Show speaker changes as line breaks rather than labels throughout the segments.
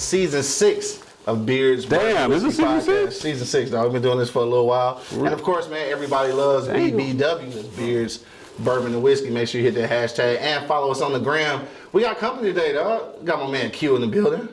for season six of Beards.
Damn, is it season
Podcast.
six?
Season six, dog. We've been doing this for a little while. And of course, man, everybody loves BBW, that's Beards, Bourbon and Whiskey. Make sure you hit that hashtag and follow us on the gram. We got company today, dog. Got my man Q in the building.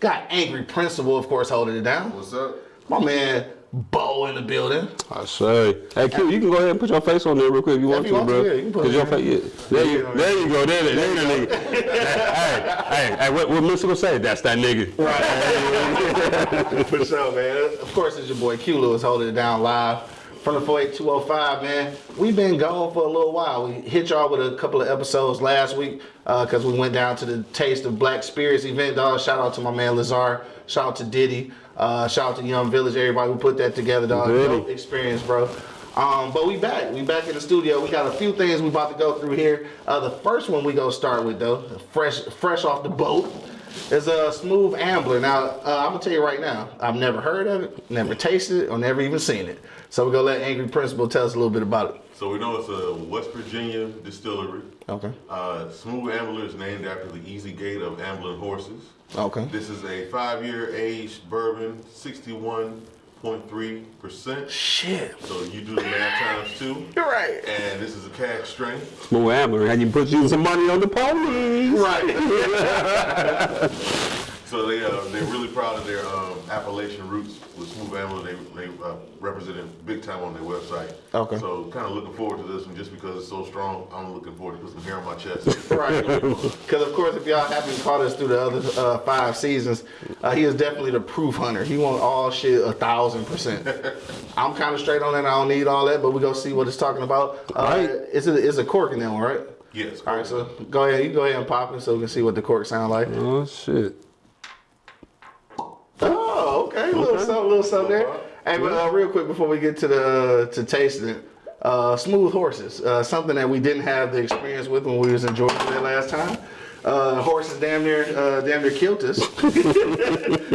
Got Angry Principal, of course, holding it down.
What's up?
My man Bo in the building.
I say. Hey, Q, you can go ahead and put your face on there real quick if you want
you
to, bro.
yeah, you can put
'Cause your face, yeah. There you, there you go. There, there, there, there, nigga. hey, hey, hey, what, what Mr. gonna say? That's that nigga. Right.
For sure, man. Of course, it's your boy Q Lewis holding it down live from the 48205, man. We've been gone for a little while. We hit y'all with a couple of episodes last week uh, because we went down to the Taste of Black Spirits event, dog. Shout out to my man Lazar. Shout out to Diddy. Uh, shout out to Young Village, everybody who put that together, dog. Dope experience, bro. Um, but we back. We back in the studio. We got a few things we about to go through here. Uh, the first one we gonna start with though, fresh fresh off the boat, is a smooth ambler. Now uh, I'm gonna tell you right now, I've never heard of it, never tasted it, or never even seen it. So we're gonna let Angry Principal tell us a little bit about it.
So we know it's a West Virginia distillery.
Okay.
Uh, Smooth Ambler is named after the easy gait of ambling horses.
Okay.
This is a five-year aged bourbon, 61.3%.
Shit.
So you do the math times two.
You're right.
And this is a cask strength.
Smooth Ambler, and you put you some money on the police.
Right.
So they uh, they're really proud of their um, Appalachian roots with Smooth Ambler. They they uh, represented big time on their website.
Okay.
So kind of looking forward to this one just because it's so strong. I'm looking forward to put some hair on my chest.
Right. Because of course, if y'all haven't caught us through the other uh, five seasons, uh, he is definitely the proof hunter. He want all shit a thousand percent. I'm kind of straight on that. I don't need all that, but we gonna see what it's talking about. Uh,
Right.
It's a it's a cork in that one, right?
yes.
All right. So go ahead. You go ahead and pop it so we can see what the cork sound like.
Oh shit.
A little something, little something there. Hey, but uh, real quick before we get to the to tasting it, uh, smooth horses, uh, something that we didn't have the experience with when we was in Georgia that last time. Uh, horses damn near uh, damn near killed us.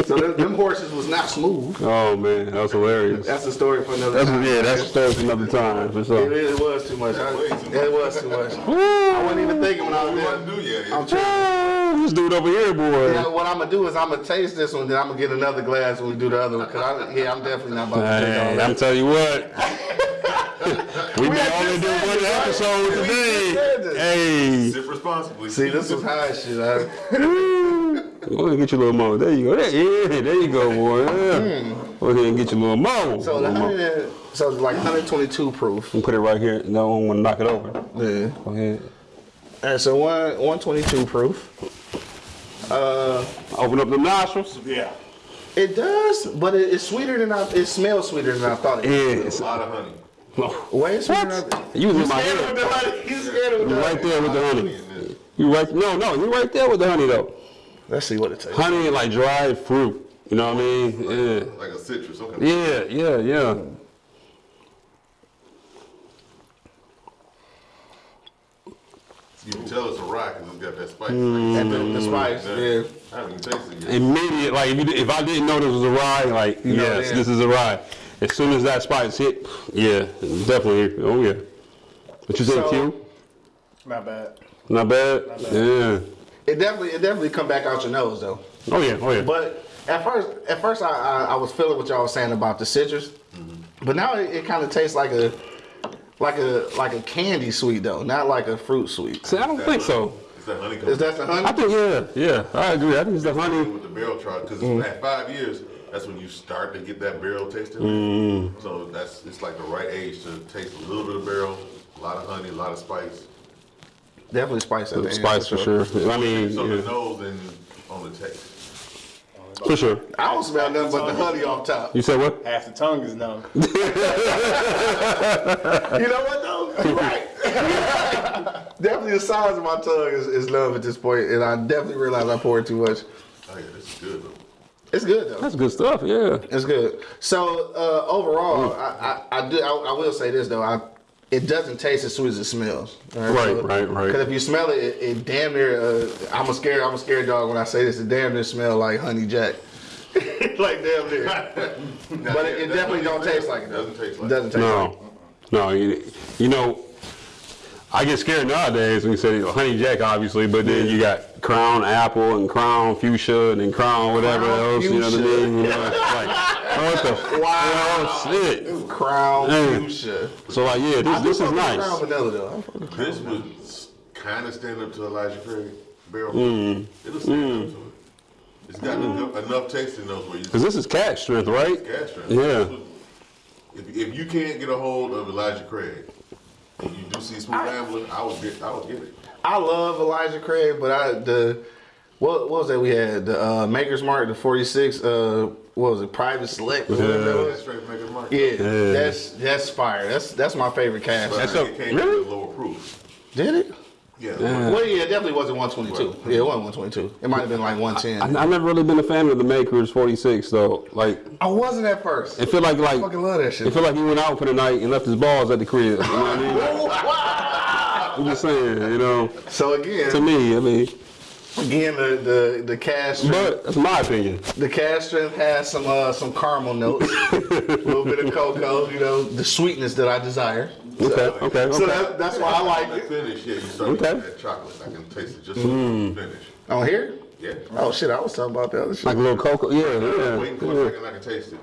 so them, them horses was not smooth.
Oh man, that was hilarious.
That's a story for another
That's
time.
yeah, that's a story for another time for
It,
sure.
it was too much. I-
too much.
It was too much. I wasn't even thinking when I was
We
there.
do yet.
I'm tripping.
Oh, this dude over here, boy.
Yeah, what I'm gonna do is I'm gonna taste this one, then I'm gonna get another glass when we do the other one. Cause I, yeah, I'm definitely not about to take all
Hey,
that.
I'm telling you what. we may
had
only do one
right?
episode
We just
today.
said this.
Hey,
Sip responsibly.
See, this was high shit. I,
go ahead and get you a little more. There you go. There, yeah, there you go, boy. Yeah. Go ahead and get you a little more.
So the
Little more.
hundred, and- so like 122 proof.
And put it right here. No one want to knock it over.
Yeah.
Go ahead.
All right, so one 122 proof. Uh,
Open up the nostrils.
Yeah.
it does, but it, it's sweeter than I. It smells sweeter than I thought it.
Yeah, it's
A lot of honey.
Way sweeter. Than I,
You was in my head.
with the honey. You scared with
You
the
right there with the honey.
in.
You right? No, no, you right there with the honey though.
Let's see what it tastes.
Honey and like dried fruit. You know what I mean? Yeah.
Like a citrus. Okay.
Yeah, yeah, yeah.
You can tell it's a rock because it's got that spice. Mm.
And the, the spice.
Yeah.
Yeah.
I haven't tasted yet.
Immediate, like if, you, if I didn't know this was a rye, like
You know
yes,
then.
this is a rye. As soon as that spice hit, yeah, definitely. Oh yeah. What you think,
So-
Q?
Not bad.
Not bad. Yeah.
It definitely, it definitely come back out your nose though.
Oh yeah. Oh yeah.
But at first, at first I, I, I was feeling what y'all was saying about the citrus, mm-hmm. but now it, it kind of tastes like a, like a like a candy sweet though, not like a fruit sweet.
See, I don't think so.
Is that honey
Is that the honey?
I think yeah, yeah. I agree. I think it's the honey.
with the barrel chart because
Mm.
at five years, that's when you start to get that barrel tasting.
Mm.
So that's it's like the right age to taste a little bit of barrel, a lot of honey, a lot of spice.
Definitely spice. at the end,
Spice for sure. I mean,
So the nose and on the taste.
for sure.
I don't smell nothing but the honey off top.
You said what?
Half the tongue is numb.
You know what though? You're right. definitely the size of my tongue is, is love at this point, and I definitely realize I poured too much.
Oh yeah, this is good though.
It's good though.
That's good stuff. Yeah.
It's good. So uh, overall, I, I, I do. I, I will say this though. I it doesn't taste as sweet as it smells.
Right, right, right.
Because if you smell it, it, it damn near. Uh, I'm a scared. I'm a scared dog when I say this. It damn near smell like honey jack. like damn near. but it, it definitely don't taste like it. though.
Doesn't taste like
It doesn't taste like it.
No, no. You, you know, I get scared nowadays when you say honey jack, obviously, but then you got crown apple and crown fuchsia and then crown whatever
Crown
else. You know what I mean? You know, it's like, what the
Wow.
wow, shit.
Crown
Mm.
fuchsia.
So like, yeah, this, this is nice.
Crown vanilla though. I fuck with Crown
This
vanilla.
would kind of stand up to Elijah Craig barrel.
Mm.
It'll stand up to it. It's got enough, enough taste in those where you
Cause this is cat strength, right?
gas strength.
Yeah.
If, if you can't get a hold of Elijah Craig, and you do see Smooth Ambler, I would get, I would get it.
I love Elijah Craig, but I the what, what was that we had the uh, Maker's Mark the 46 uh what was it Private Select or whatever that
That's
was.
straight Maker's Mark.
Yeah,
Yeah.
that's that's fire. That's that's my favorite cash.
That's
it
a- really?
a lower proof.
Did it?
Yeah.
Well, yeah, it definitely wasn't 122. Yeah, it wasn't 122. It might have been like 110.
I, I've never really been a fan of the Makers 46 though. Like,
I wasn't at first.
it feel like like
I fucking love that shit.
It feel like he went out for the night and left his balls at the crib. You know what I mean? I'm just saying, you know.
So again,
To me, I mean,
again, the the the cash
but that's my opinion.
the cask strength has some uh some caramel notes, a little bit of cocoa, you know, the sweetness that I desire.
Okay, okay,
So that, that's why I like
The
it.
finish, yeah, you start
Okay.
getting that chocolate. I can taste it just mm. finish.
On here?
Yeah.
Oh shit, I was talking about the other shit.
Like a little cocoa, yeah,
I'm waiting for
yeah.
a second, I can taste it.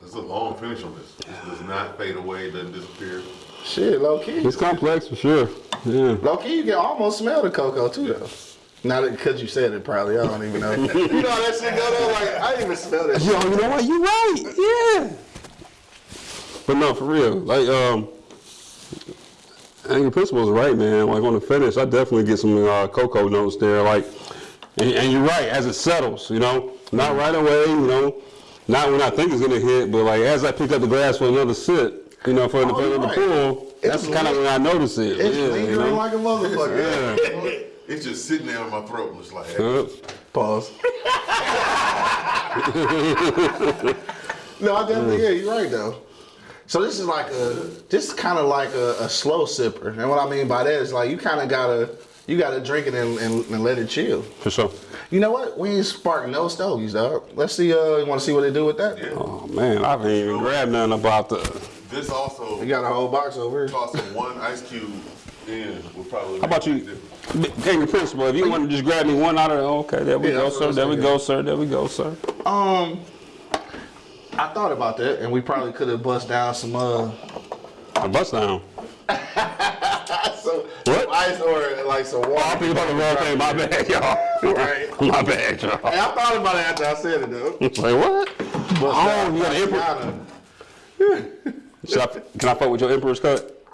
There's a long finish on this. This does not fade away, doesn't disappear.
Shit, low key.
It's complex for sure. Yeah.
Low key, you can almost smell the cocoa too, though. Not because you said it, probably. I don't even know. you know how that shit go though? Like I didn't even smell that shit.
Yo, you know what? You right. Yeah. But no, for real. Like, um, I think your principal is right, man. Like on the finish, I definitely get some uh, cocoa notes there. Like, and, and you're right. As it settles, you know, not right away, you know, not when I think it's gonna hit, but like as I pick up the glass for another sip, you know, for, the
Oh,
for
you're
the
right.
pull, that's
It's
kind of when I notice it.
It's
yeah, you
lingering
know?
like a motherfucker.
It's just sitting there in my throat. and It's like, hey,
Pause. no, I definitely yeah, you're right though. So this is like a this is kind of like a, a slow sipper, and what I mean by that is like you kind of gotta you gotta drink it and, and, and let it chill.
for sure.
You know what? We ain't sparking no stogies, dog. Let's see. Uh, you want to see what they do with that?
yeah.
Oh man, I haven't even grabbed nothing about the.
This also
We got a whole box over here.
tossing one ice cube in would probably.
How about you, Gang the principal? If you want to just grab me one out of, okay, there we
Yeah,
go,
that's what I
sir. There we go, sir. There we go, sir.
Um, I thought about that, and we probably could have bust down some uh,
A bust down. What?
some ice or like some water.
Oh, I think about the wrong thing. My bad, y'all.
Right.
My bad, y'all.
Hey, I thought about it after I said it though.
Like what?
Bust
Oh, you got an emperor. Should I, can I fuck with your emperor's cut?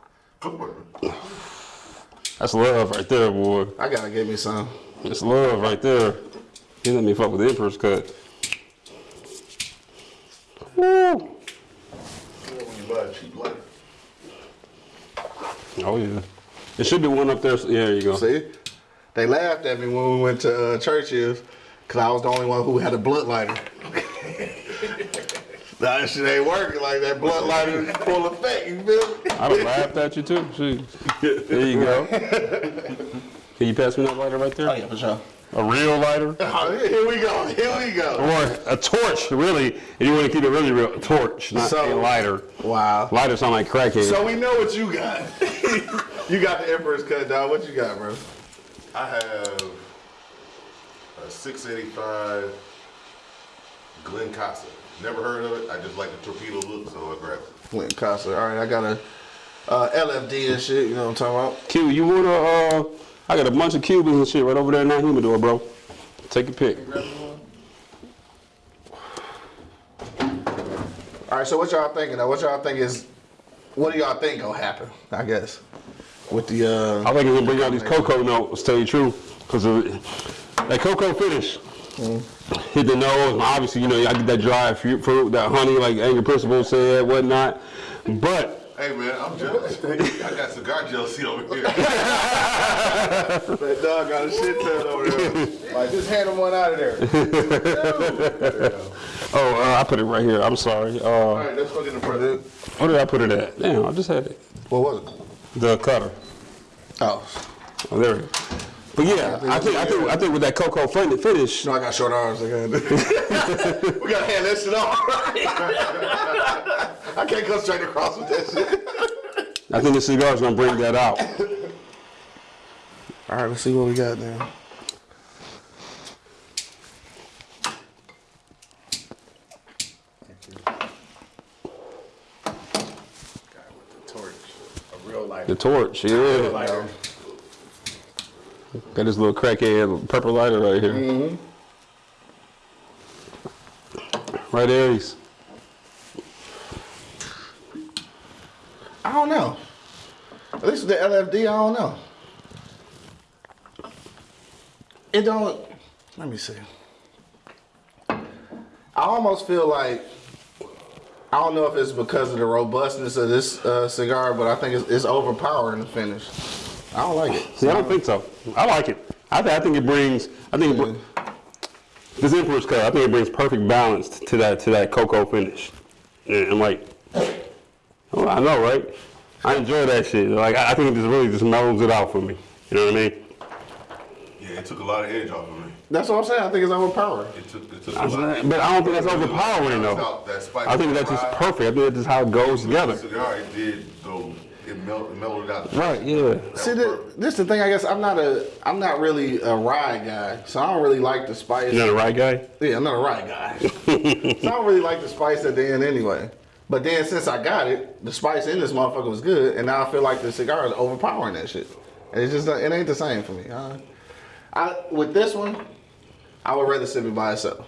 That's love right there, boy.
I gotta get me some.
That's love right there. You let me fuck with the emperor's cut. Woo.
When you buy a cheap lighter.
Oh yeah. It should be one up there. Yeah, there you go.
See, they laughed at me when we went to uh, Churchill's because I was the only one who had a blunt lighter. that shit ain't working like that blunt lighter is full effect. You feel me?
I'd have laughed at you too. Shoot. There you go. Can you pass me that lighter right there?
Oh yeah, for sure.
A real lighter?
Oh, here we go. Here we go.
Or a torch, really. If you want to keep it really real, a torch, not
So-
a lighter.
Wow.
Lighter sound like crackhead.
So we know what you got. you got the Emperor's cut, dog. What you got, bro?
I have a 685 Glen Casa. Never heard of it. I just like the torpedo look, so I grabbed it.
Flint Casa. All right, I got a uh, LFD and shit. You know what I'm talking about?
Q, you want to, uh, I got a bunch of Cubans and shit right over there in that humidor, bro. Take a pic.
All right, so what y'all thinking? Though? What y'all think is? What do y'all think gonna happen? I guess with the. Uh,
I think it's gonna bring out these cocoa notes, tell you the truth. Because that cocoa finish hit the nose. Obviously, you know, I get that dry fruit, fruit that honey, like Angry Principal said, whatnot. But
Hey man, I'm jealous. I got cigar jealousy over here.
that dog got a shit ton over there.
Like, just hand him one out of there.
oh, uh, I put it right here. I'm sorry.
All
Uh,
right, let's go get the present.
where did I put it at? Damn, I just had it.
What was it?
The cutter.
Oh,
Oh, there it is. But yeah, I think I think I think with that cocoa fin- finish,
no, I got short arms. I got. we gotta hand that shit off. I can't go straight across with that shit.
I think the cigar's gonna bring that out.
All right, let's see what we got now.
A real life.
The torch, yeah. Got this little crackhead purple lighter right here. Right Aries.
I don't know. At least with the LFD, I don't know. It don't. Let me see. I almost feel like I don't know if it's because of the robustness of this uh, cigar, but I think it's, it's overpowering the finish. I don't like it.
See, I don't think so. I like it. I, th- I think it brings. I think it br- this Emperor's cut. I think it brings perfect balance to that to that cocoa finish. And I'm like, oh, I know, right? I enjoy that shit. Like I, I think it just really just mellows it out for me. You know what I mean?
Yeah, it took a lot of edge off of me.
That's what I'm saying. I think it's overpowering.
It took, it took
I
a
was
lot.
but I don't think that's overpowering
Balanced
though.
that
I think that's just perfect. I think that's just how it goes
The
together.
cigar, it did go, it mel- mellowed out.
Right? Yeah.
That
See,
was
this,
perfect.
this the thing. I guess I'm not a I'm not really a rye guy, so I don't really like the spice.
You know the rye guy?
Yeah, I'm not a rye guy. so I don't really like the spice at the end anyway. But then since I got it, the spice in this motherfucker was good, and now I feel like the cigar is overpowering that shit. And it's just it ain't the same for me. I, I with this one, I would rather sip it by itself.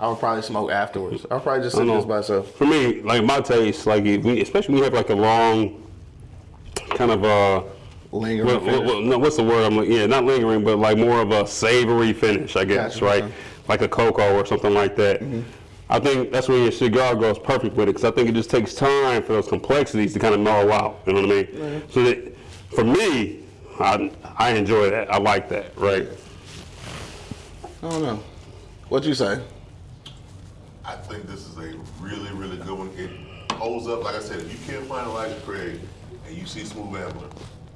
I would probably smoke afterwards. I'll probably just
I
sip
know.
this by itself.
For me, like my taste, like if we, especially when you have like a long, kind of a
Lingering
what, what, no, what's the word? I'm like, yeah, not lingering, but like more of a savory finish, I guess,
Gotcha,
right?
okay.
Like a cocoa or something like that. Mm-hmm. I think that's when your cigar goes perfect with it, because I think it just takes time for those complexities to kind of mellow out. You know what I mean? So that, for me, I, I enjoy that. I like that, right?
I don't know. What you say?
I think this is a really, really good one. It holds up. Like I said, if you can't find a like Craig and you see Smooth Ambler,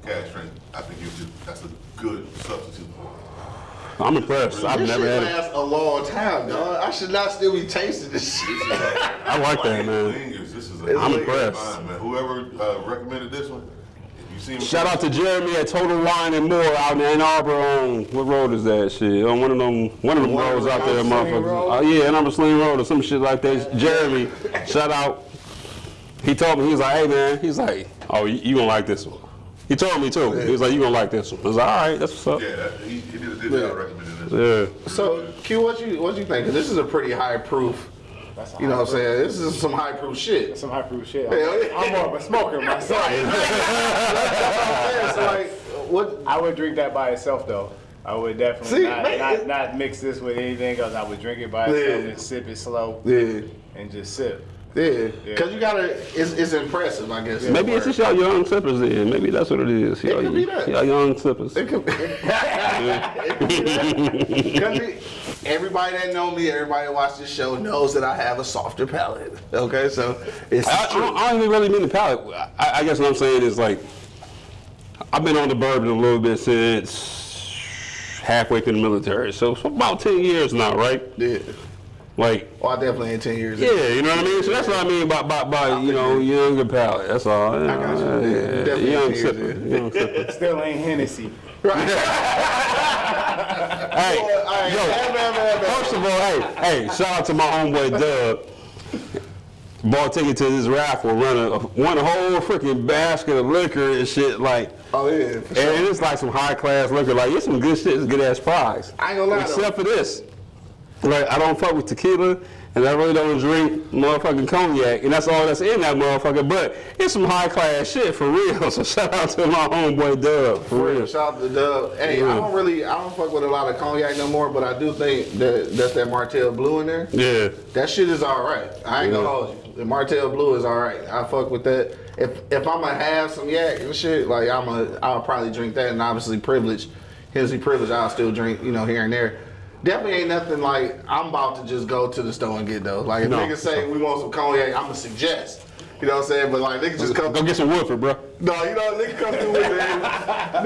Cash Drink, I think you should, that's a good substitute.
I'm impressed. I've
This
never
shit
had it.
lasts a long time, dog. I should not still be tasting this shit.
I like that, man.
lingers. This is a
I'm
impressed.
find, man. Whoever uh, recommended this one, if you see
Shout out to Jeremy at Total Wine and More out in Ann Arbor on what road is that shit? On one of them one of them
One of
roads
the
out there,
Sling
motherfuckers.
Road?
Oh yeah, Ann Arbor Saline Road or some shit like that. Jeremy, shout out. He told me he was like, hey man, he's like, oh you, you gonna like this one. He told me too. He was like, you gonna like this one. I was like, all right, that's what's up.
Yeah, that, he, he did a good
Yeah.
job recommending this.
Yeah.
So, Q, what you what you think? 'Cause this is a pretty high proof.
That's
You know what I'm saying? This is some high proof shit.
Some high proof shit.
Hell yeah.
I'm more of a smoker myself.
I'm saying, so like, what?
I would drink that by itself though. I would definitely
See,
not,
man,
not,
it-
not mix this with anything else. I would drink it by itself
Yeah.
and sip it slow
Yeah,
and just sip.
Yeah. Cause you gotta. It's, it's impressive, I guess.
Maybe it's just y'all young sippers then. Maybe that's what it is. Y'all,
could be that.
y'all young sippers.
It could be. It could be that. 'Cause it- everybody that know me, everybody that watch this show knows that I have a softer palate. Okay, so it's
I, I, don't, I don't even really mean the palate. I, I guess what I'm saying is like, I've been on the bourbon a little bit since halfway through the military, so for about ten years now, right?
Yeah.
Like,
Well, I definitely ain't ten years.
yeah, you know what I mean. So that's what I mean by by, by you know younger palate. That's all. I
got you. Yeah,
Yeah,
definitely
young
10 years,
sipper. Young sipper.
Still ain't Hennessy.
Hey,
all right,
yo,
man, man, man, man.
first of all, hey, hey, shout out to my homeboy Dub. Bought ticket to this raffle, run a won a whole freaking basket of liquor and shit like.
Oh yeah. For sure.
And it's like some high class liquor. Like it's some good shit. It's good ass prize.
I ain't gonna lie, though.
Except for this, like I don't fuck with tequila, and I really don't drink motherfucking cognac, and that's all that's in that motherfucker. But it's some high class shit for real. So shout out to my homeboy Dub for
For real, shout out to Dub. Hey, I don't really, I don't fuck with a lot of cognac no more, but I do think that that's that Martell Blue in there.
Yeah.
That shit is all right. I ain't gonna
Yeah.
hold you. The Martell Blue is all right. I fuck with that. If if I'm gonna have some yak and shit, like I'ma I'll probably drink that. And obviously, privilege, Hennessy privilege, I'll still drink, you know, here and there. Definitely ain't nothing like I'm about to just go to the store and get those. Like if
No.
niggas say we want some cognac, I'm gonna suggest. You know what I'm saying? But like niggas just come
Go get some Woodford, bro.
no, you know, niggas come through with the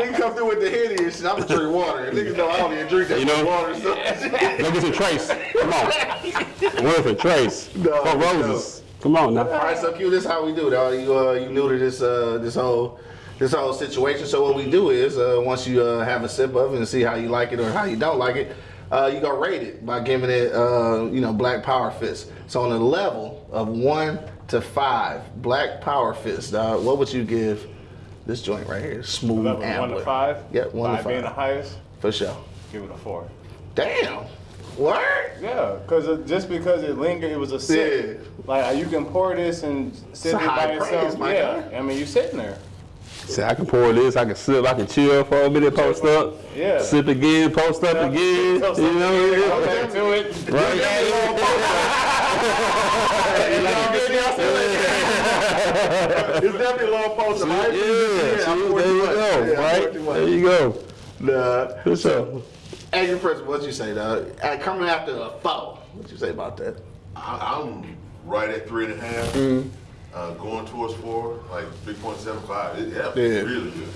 nigga come through with the henny and shit. I'm gonna drink water. And niggas know I don't even drink that
You know?
water. So.
Go get some Trace. Come on. Woodford, Trace.
No.
Roses. Come on now.
All right, so Q, this is how we do. Uh, you uh, you new to this uh, this whole this whole situation. So what we do is uh, once you uh, have a sip of it and see how you like it or how you don't like it, uh, you go rate it by giving it uh, you know Black Power Fist. So on a level of one to five, Black Power Fist. Uh, what would you give this joint right here? Smooth
Level one to five.
Yeah, one
five
to
being the highest.
for sure.
Give it a four.
Damn. What?
Yeah, because just because it lingered, it was a sip.
Yeah.
Like you can pour this and sit there by yourself. yeah,
guy.
I mean you're sitting there.
See, I can pour this, I can sip, I can chill for a minute, post up.
Yeah.
Sip again, post up again.
Go
You know,
Go
yeah.
back to it.
It's definitely a long post.
Yeah, see, there you go, right? There you go.
Nah.
For sure.
As your principal, what'd you say, dog? Coming after a foul, what'd you say about that?
I, I'm right at three and a half,
Mm-hmm.
Uh, going towards four, like 3.75. It, yeah,
Yeah.
really good.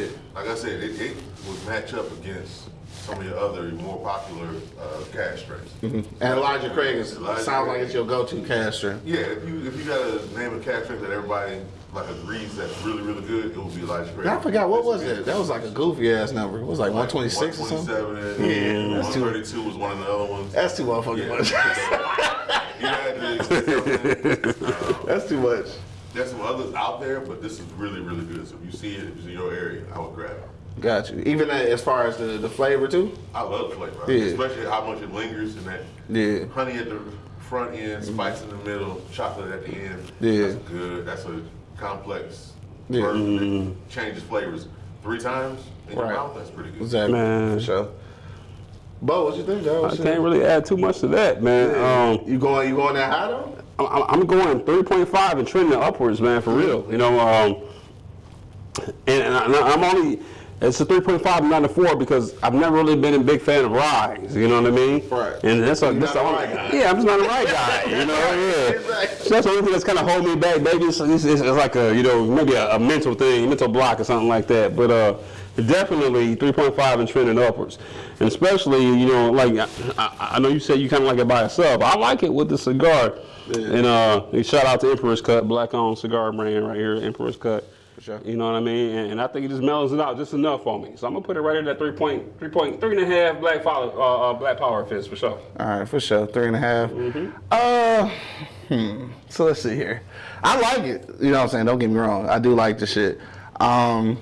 Yeah.
Like I said, it, it would match up against some of your other more popular uh, cask strengths.
And Elijah Craig is,
Elijah
sounds like it's your go-to cash.
Yeah, if you if you got a name of cask strength that everybody like agrees that's really really good, it would be Elijah Craig.
I forgot what was it. That was like a goofy ass number. It was like 126 or something.
127,
Yeah, that's too-
132 was one of the other ones.
That's too motherfucking
Yeah.
much.
you had to,
That's too much.
there's some others out there, but this is really really good. So if you see it, if it's in your area, I would grab it.
Got you. Even as far as the, the flavor too.
I love the flavor,
Yeah.
especially how much it lingers and that
Yeah.
honey at the front end, spice in the middle, chocolate at the end.
Yeah.
That's good. That's a complex
Yeah.
version that changes flavors three times in your
Right.
mouth. That's pretty good.
Exactly.
Man.
For sure. Bo, what you think, dog?
I can't really add too much to that, man. Um,
You going? You going that high though?
I'm, I'm going 3.5 and trending upwards, man, for real. You know, um, and, and I'm only it's a 3.5, not a four, because I've never really been a big fan of ryes. You know what I mean?
Right.
And that's a, that's
not
the only,
guy.
yeah, I'm just not a right guy. You know, yeah.
Exactly.
So that's the only thing that's kind of holding me back. Maybe it's, it's, it's like a you know maybe a, a mental thing, mental block or something like that. But uh, definitely 3.5 and trending upwards, and especially you know like I, I, I know you said you kind of like it by itself. I like it with the cigar. And uh, and shout out to Emperor's Cut, black owned cigar brand right here, Emperor's Cut.
Sure.
You know what I mean? And, and I think it just mellows it out just enough for me. So I'm gonna put it right at that three point, three point, three and a half black power, uh, uh, black power fist for sure.
All right, for sure. Three and a half. Uh, hmm. So let's see here. I like it. You know what I'm saying? Don't get me wrong. I do like the shit. Um,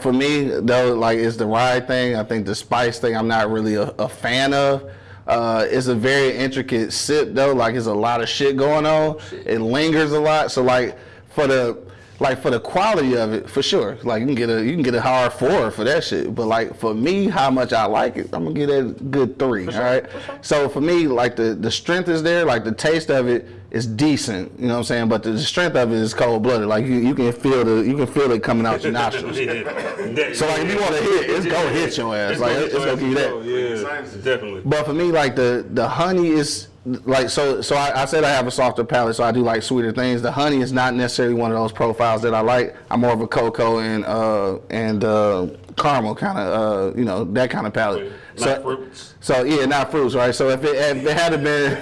for me, though, like it's the ride thing. I think the spice thing. I'm not really a, a fan of. Uh, it's a very intricate sip though. Like it's a lot of shit going on. It lingers a lot. So like for the like for the quality of it, for sure. Like you can get a you can get a hard four for that shit. But like for me, how much I like it, I'm gonna get a good three. all right. So for me, like the the strength is there. Like the taste of it is decent. You know what I'm saying? But the strength of it is cold blooded. Like you, you can feel the you can feel it coming out your nostrils. So like if you want to hit, it's gonna hit your ass. Like it's gonna give you that.
Yeah, definitely.
But for me, like the the honey is like so. So I, I said I have a softer palate, so I do like sweeter things. The honey is not necessarily one of those profiles that I like. I'm more of a cocoa and uh and uh caramel kind of uh you know that kind of palate.
Not
so,
fruits.
So yeah, not fruits, right? So if it, if it had been.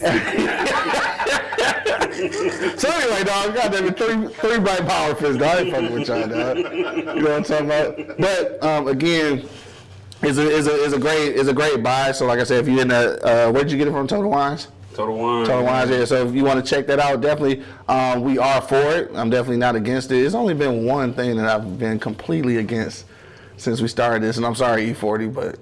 So anyway, dog, goddamn it, three three bite power fist, dog. I ain't fucking with y'all, dog. You know what I'm talking about? But um, again, it's a, it's a it's a great it's a great buy. So like I said, if you're in the uh, where did you get it from? Total Wines.
Total wine.
Total Wines, yeah. So if you want to check that out, definitely, um, we are for it. I'm definitely not against it. It's only been one thing that I've been completely against since we started this, and I'm sorry, E40, but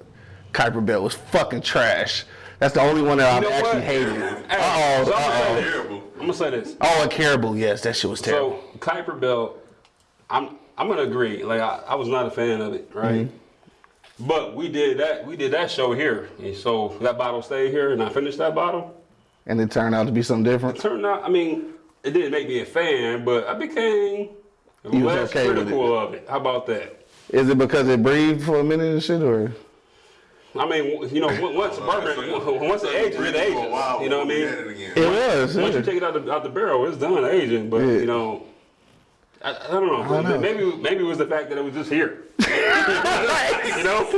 Kuiper Belt was fucking trash. That's the only one that I've
know
actually
what?
hated.
Hey,
Uh
so
oh,
I'm gonna
uh
say
oh.
this.
Terrible.
I'm gonna say this.
Oh, and Caribou, yes, that shit was terrible.
So Kuiper Belt, I'm I'm gonna agree. Like I, I was not a fan of it, right?
Mm-hmm.
But we did that we did that show here, and so that bottle stayed here, and I finished that bottle.
and it turned out to be something different.
Turned out, I mean, it didn't make me a fan, but I became
You was
less
okay with
critical of it. How about that?
Is it because it breathed for a minute and shit, or?
I mean, you know, once bourbon, once it ages, it ages. You know what I mean?
It was.
Once you take it out the, out the barrel, it's done aging. But you know, I, I don't know.
don't know.
Maybe maybe it was the fact that it was just here. You know,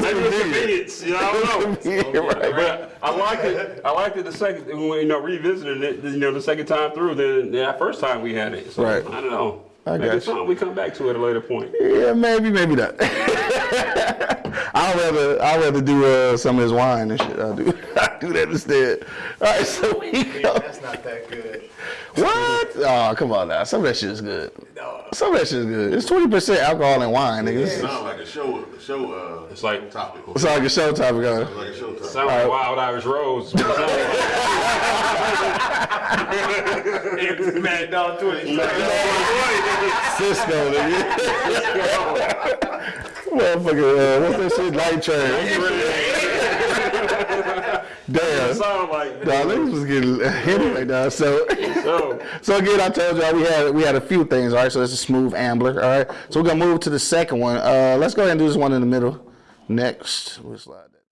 maybe it's convenience. You know, I don't know.
Yeah, right.
But I liked it. I liked it the second, you know, revisiting it, you know, the second time through than that first time we had it. So,
Right.
I don't know.
I
Maybe
got you.
we come back to it at a later point.
Yeah, maybe, maybe not. I'd rather I'd rather do uh, some of his wine and shit. I'll do I do that instead. All right, so we go.
That's not that good.
What? Oh, come on now. Some of that shit is good. No. Some of that shit is good. It's twenty percent alcohol and wine, nigga.
It
It's,
sounds like a show, a show, uh,
It's like
topic.
it's like a show topic. On.
It's like a show topic.
sound like Wild Irish Rose.
Mad Dog 20.
Cisco, nigga. Motherfucker, uh, what's that shit? Night Train. Damn.
sound like.
Nah, niggas was getting hit right now. So,
So,
so again, I told y'all we had we had a few things. All right, so it's a smooth ambler. All right, so we're gonna move to the second one. Uh, let's go ahead and do this one in the middle. Next, we'll slide that.